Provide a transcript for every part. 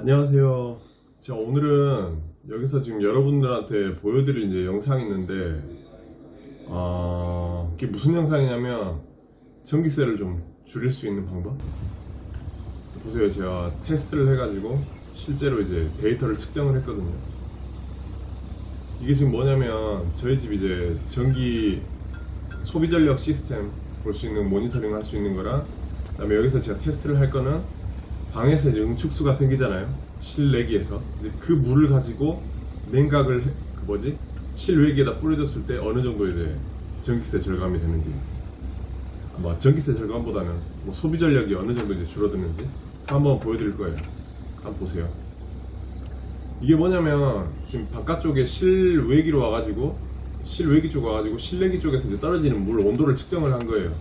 안녕하세요. 자, 오늘은 여기서 지금 여러분들한테 보여드릴 이제 영상이 있는데, 어, 이게 무슨 영상이냐면, 전기세를 좀 줄일 수 있는 방법? 보세요. 제가 테스트를 해가지고, 실제로 이제 데이터를 측정을 했거든요. 이게 지금 뭐냐면, 저희 집 이제 전기 소비 전력 시스템 볼 수 있는 모니터링 할 수 있는 거랑, 그 다음에 여기서 제가 테스트를 할 거는, 방에서 이제 응축수가 생기잖아요. 실내기에서. 그 물을 가지고 냉각을 해- 그 뭐지? 실외기에다 뿌려줬을 때 어느 정도 이제 전기세 절감이 되는지. 뭐 전기세 절감보다는 뭐 소비 전력이 어느 정도 이제 줄어드는지 한번 보여드릴 거예요. 한번 보세요. 이게 뭐냐면 지금 바깥쪽에 실외기로 와가지고 실외기 쪽 와가지고 실내기 쪽에서 이제 떨어지는 물 온도를 측정을 한 거예요.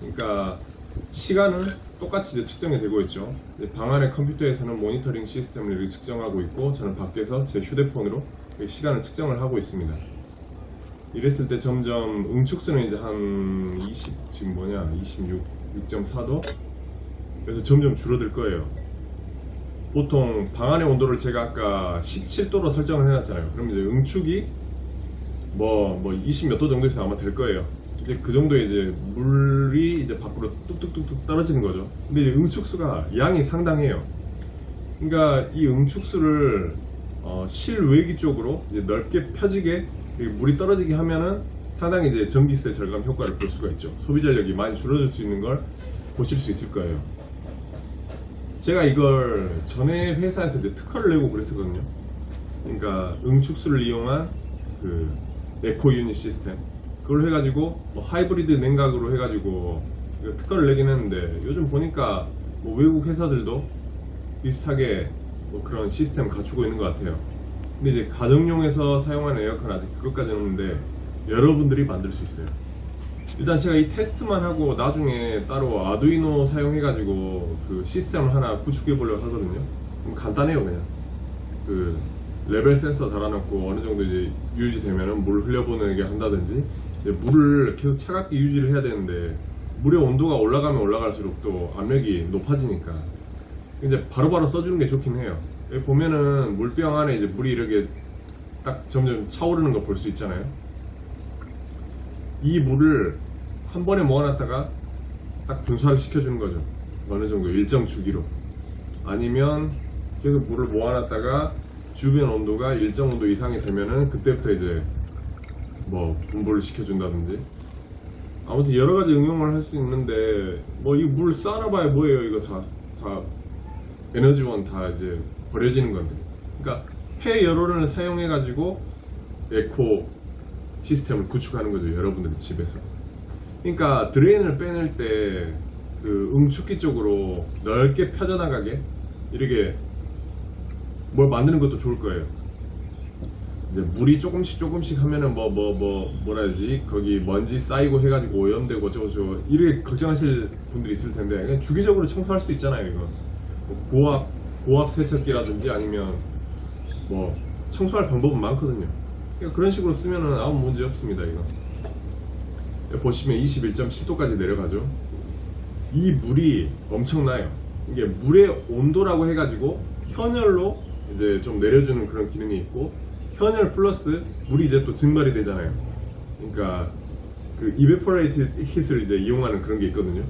그러니까 시간은 똑같이 이제 측정이 되고 있죠. 이제 방 안의 컴퓨터에서는 모니터링 시스템을 측정하고 있고 저는 밖에서 제 휴대폰으로 이 시간을 측정을 하고 있습니다. 이랬을 때 점점 응축수는 이제 한 20, 지금 뭐냐, 26, 6.4도? 그래서 점점 줄어들 거예요. 보통 방 안의 온도를 제가 아까 17도로 설정을 해놨잖아요. 그럼 이제 응축이 뭐, 뭐 20 몇 도 정도에서 아마 될 거예요. 이제 그 정도 이제 물이 이제 밖으로 뚝뚝뚝뚝 떨어지는 거죠. 근데 이제 응축수가 양이 상당해요. 그러니까 이 응축수를 어, 실외기 쪽으로 이제 넓게 펴지게 이 물이 떨어지게 하면은 상당히 이제 전기세 절감 효과를 볼 수가 있죠. 소비 전력이 많이 줄어들 수 있는 걸 보실 수 있을 거예요. 제가 이걸 전에 회사에서 이제 특허를 내고 그랬었거든요. 그러니까 응축수를 이용한 그 eco unit 시스템 그걸 해가지고 뭐 하이브리드 냉각으로 해가지고 특허를 내긴 했는데 요즘 보니까 뭐 외국 회사들도 비슷하게 뭐 그런 시스템 갖추고 있는 것 같아요. 근데 이제 가정용에서 사용하는 에어컨 아직 그것까지는 없는데 여러분들이 만들 수 있어요. 일단 제가 이 테스트만 하고 나중에 따로 아두이노 사용해 가지고 그 시스템을 하나 구축해 보려고 하거든요. 간단해요 그냥. 그 레벨 센서 달아놓고 어느 정도 이제 유지되면은 물 흘려보내게 한다든지 물을 계속 차갑게 유지를 해야 되는데 물의 온도가 올라가면 올라갈수록 또 압력이 높아지니까 이제 바로 바로 써주는 게 좋긴 해요. 여기 보면은 물병 안에 이제 물이 이렇게 딱 점점 차오르는 거 볼 수 있잖아요. 이 물을 한 번에 모아놨다가 딱 분사를 시켜주는 거죠. 어느 정도 일정 주기로. 아니면 계속 물을 모아놨다가 주변 온도가 일정 온도 이상이 되면은 그때부터 이제 뭐 분보를 시켜준다든지. 아무튼 여러 가지 응용을 할 수 있는데 뭐 이 물 쌓아놔봐야 뭐예요? 이거 다 다 에너지원 다 이제 버려지는 건데. 그러니까 폐 열호를 사용해 가지고 에코 시스템을 구축하는 거죠 여러분들의 집에서. 그러니까 드레인을 빼낼 때 그 응축기 쪽으로 넓게 펴져나가게 이렇게 뭘 만드는 것도 좋을 거예요. 이제 물이 조금씩 조금씩 하면은 뭐 뭐 뭐 뭐, 라 해야지 거기 먼지 쌓이고 해가지고 오염되고 어쩌고저쩌고 이렇게 걱정하실 분들이 있을 텐데 그냥 주기적으로 청소할 수 있잖아요 이거 뭐 고압 고압 세척기라든지 아니면 뭐 청소할 방법은 많거든요. 그러니까 그런 식으로 쓰면은 아무 문제 없습니다 이거. 보시면 21.7도까지 내려가죠. 이 물이 엄청나요. 이게 물의 온도라고 해가지고 현열로 이제 좀 내려주는 그런 기능이 있고 현열 플러스 물이 이제 또 증발이 되잖아요. 그러니까 그 evaporated hit을 이제 이용하는 그런 게 있거든요.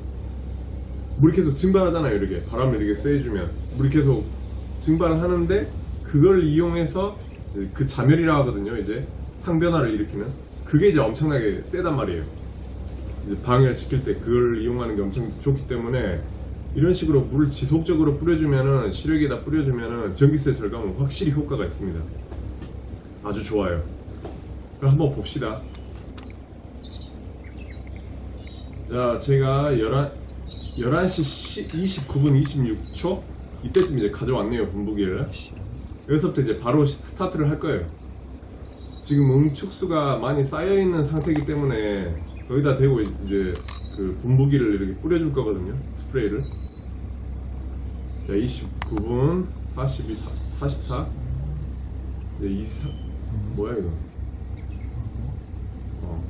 물이 계속 증발하잖아요. 이렇게 바람을 이렇게 쐬주면 물이 계속 증발하는데 그걸 이용해서 그 자멸이라 하거든요. 이제 상변화를 일으키는 그게 이제 엄청나게 세단 말이에요. 이제 방해를 시킬 때 그걸 이용하는 게 엄청 좋기 때문에 이런 식으로 물을 지속적으로 뿌려주면은 실외기에다 뿌려주면은 전기세 절감은 확실히 효과가 있습니다. 아주 좋아요. 그럼 한번 봅시다. 자, 제가 11, 11시 29분 26초 이때쯤 이제 가져왔네요, 분부기를. 여기서부터 이제 바로 스타트를 할 거예요. 지금 응축수가 많이 쌓여 있는 상태이기 때문에 여기다 대고 이제 그 분부기를 이렇게 뿌려줄 거거든요. 스프레이를. 자, 29분 42, 44. 이제 24. 뭐야 이거? 어.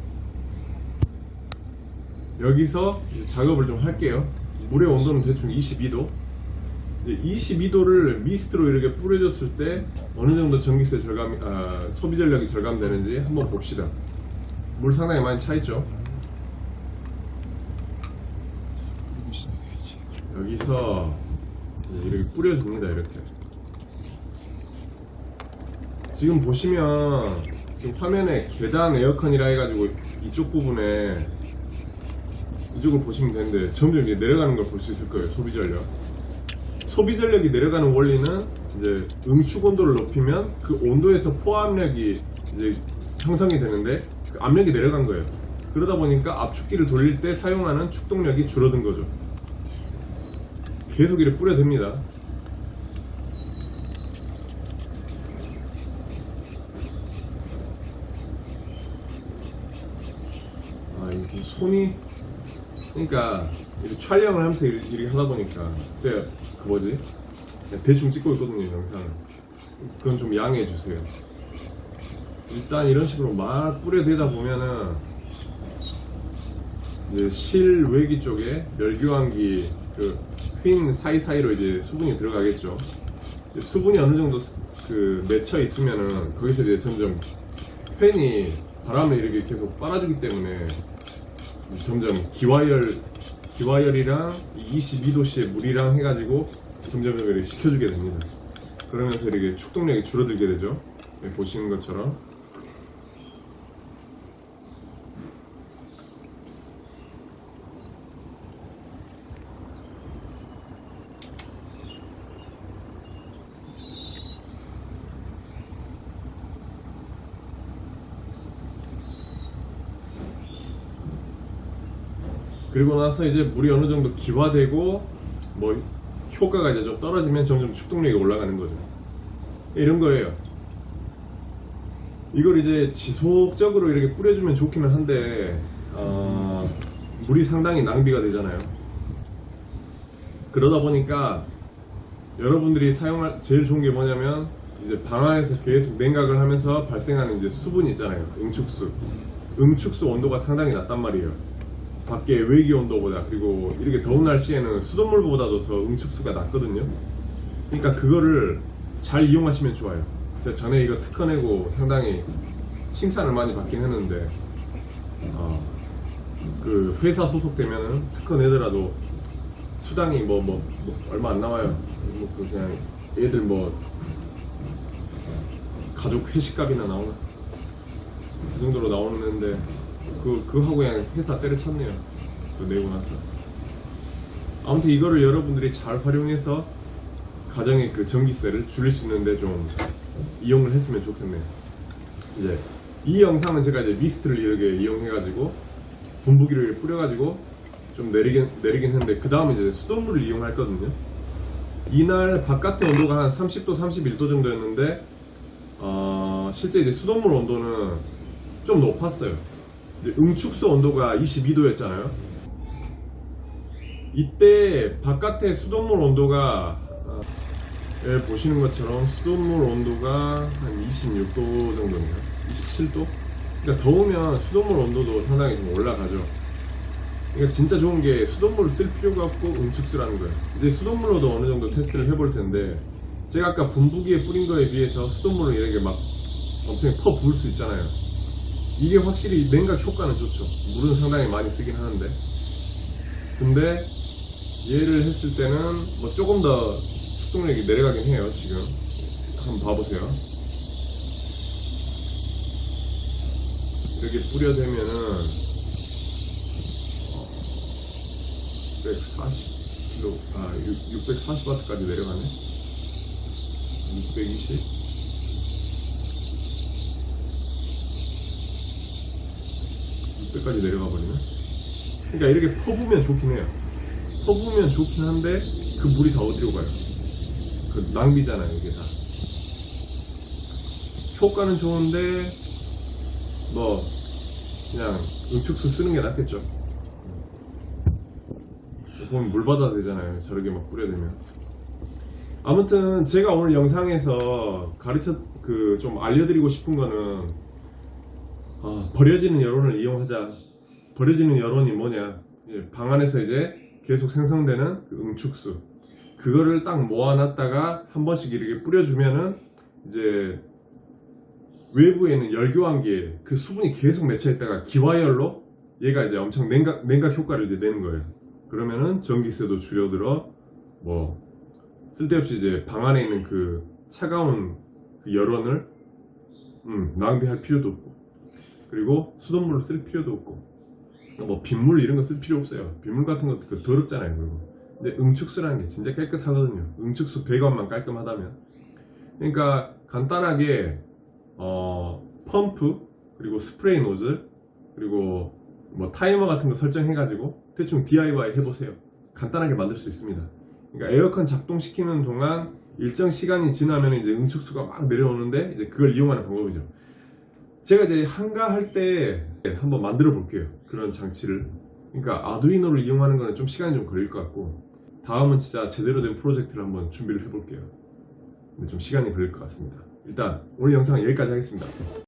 여기서 작업을 좀 할게요. 물의 온도는 대충 22도. 이제 22도를 미스트로 이렇게 뿌려줬을 때 어느 정도 전기세 절감, 아, 소비 전력이 절감되는지 한번 봅시다. 물 상당히 많이 차 있죠. 여기서 이렇게 뿌려줍니다. 이렇게. 지금 보시면 지금 화면에 계단 에어컨이라 해가지고 이쪽 부분에 이쪽을 보시면 되는데 점점 이제 내려가는 걸 볼 수 있을 거예요. 소비 전력. 소비 전력이 내려가는 원리는 이제 응축 온도를 높이면 그 온도에서 포압력이 이제 형성이 되는데 그 압력이 내려간 거예요. 그러다 보니까 압축기를 돌릴 때 사용하는 축동력이 줄어든 거죠. 계속 이렇게 뿌려댑니다. 아, 손이 그러니까 촬영을 하면서 이렇게, 하다 보니까 제가 그 뭐지? 대충 찍고 있거든요 영상을. 그건 좀 양해해 주세요. 일단 이런 식으로 막 뿌려대다 보면은 이제 실외기 쪽에 멸교환기 그휜 사이사이로 이제 수분이 들어가겠죠. 수분이 어느 정도 그 맺혀 있으면은 거기서 이제 점점 팬이 바람을 이렇게 계속 빨아주기 때문에 점점 기와열 기와열이랑 22도씨의 물이랑 해가지고 점점 이렇게 식혀주게 됩니다. 그러면서 이렇게 축동력이 줄어들게 되죠. 네, 보시는 것처럼. 그리고 나서 이제 물이 어느 정도 기화되고 뭐 효과가 이제 좀 떨어지면 점점 축동력이 올라가는 거죠. 이런 거예요. 이걸 이제 지속적으로 이렇게 뿌려주면 좋기는 한데 어, 물이 상당히 낭비가 되잖아요. 그러다 보니까 여러분들이 사용할 제일 좋은 게 뭐냐면 이제 방 안에서 계속 냉각을 하면서 발생하는 이제 수분 있잖아요. 응축수. 응축수 온도가 상당히 낮단 말이에요. 밖에 외기 온도보다 그리고 이렇게 더운 날씨에는 수돗물보다도 더 응축수가 낮거든요. 그러니까 그거를 잘 이용하시면 좋아요. 제가 전에 이거 특허 내고 상당히 칭찬을 많이 받긴 했는데 어, 그 회사 소속되면은 특허 내더라도 수당이 뭐, 뭐, 뭐 얼마 안 나와요. 뭐그 그냥 애들 뭐 가족 회식값이나 나오나 그 정도로 나오는데 그 그거 하고 그냥 회사 때려쳤네요. 그 내고 나서 아무튼 이거를 여러분들이 잘 활용해서 가정의 그 전기세를 줄일 수 있는데 좀 이용을 했으면 좋겠네요. 이제 이 영상은 제가 이제 미스트를 이렇게 이용해가지고 이렇게 뿌려가지고 좀 내리긴 내리긴 했는데 그 다음에 이제 수돗물을 이용할 거든요. 이날 바깥의 온도가 한 30도, 31도 정도였는데 어, 실제 이제 수돗물 온도는 좀 높았어요. 응축수 온도가 22도였잖아요. 이때 바깥의 수돗물 온도가 어, 예, 보시는 것처럼 수돗물 온도가 한 26도 정도인가요? 27도? 그러니까 더우면 수돗물 온도도 상당히 좀 올라가죠. 그러니까 진짜 좋은 게 수돗물을 쓸 필요가 없고 응축수라는 거예요. 이제 수돗물로도 어느 정도 테스트를 해볼 텐데 제가 아까 분부기에 뿌린 거에 비해서 수돗물을 이렇게 막 엄청 퍼 부을 수 있잖아요. 이게 확실히 냉각 효과는 좋죠. 물은 상당히 많이 쓰긴 하는데. 근데 얘를 했을 때는 뭐 조금 더 축동력이 내려가긴 해요, 지금. 한번 봐보세요. 이렇게 뿌려대면은 640kg, 아, 640W까지 내려가네. 620. 600까지 내려가 버리네. 그러니까 이렇게 퍼부으면 좋긴 해요. 퍼부으면 좋긴 한데 그 물이 다 어디로 가요? 그 낭비잖아요, 이게 다. 효과는 좋은데 뭐 그냥 응축수 쓰는 게 낫겠죠. 보면 물 받아도 되잖아요. 저렇게 막 뿌려대면. 아무튼 제가 오늘 영상에서 가르쳐 그 좀 알려드리고 싶은 거는 아, 버려지는 여론을 이용하자. 버려지는 여론이 뭐냐? 예, 방 안에서 이제 계속 생성되는 그 응축수. 그거를 딱 모아놨다가 한 번씩 이렇게 뿌려주면은 이제 외부에는 열교환기에 그 수분이 계속 맺혀있다가 기화열로 얘가 이제 엄청 냉각, 냉각 효과를 이제 내는 거예요. 그러면은 전기세도 줄여들어 뭐 쓸데없이 이제 방 안에 있는 그 차가운 그 열원을 음, 낭비할 필요도 없고 그리고 수돗물을 쓸 필요도 없고 뭐 빗물 이런 거 쓸 필요 없어요. 빗물 같은 것도 그 더럽잖아요. 그리고 근데 응축수라는 게 진짜 깨끗하거든요. 응축수 배관만 깔끔하다면 그러니까 간단하게 어, 펌프 그리고 스프레이 노즐 그리고 뭐 타이머 같은 거 설정해 가지고 대충 DIY 해보세요. 간단하게 만들 수 있습니다. 그러니까 에어컨 작동시키는 동안 일정 시간이 지나면 이제 응축수가 막 내려오는데 이제 그걸 이용하는 방법이죠. 제가 이제 한가할 때 한번 만들어 볼게요. 그런 장치를. 그러니까 아두이노를 이용하는 거는 좀 시간이 좀 걸릴 것 같고 다음은 진짜 제대로 된 프로젝트를 한번 준비를 해볼게요. 근데 좀 시간이 걸릴 것 같습니다. 일단 오늘 영상은 여기까지 하겠습니다.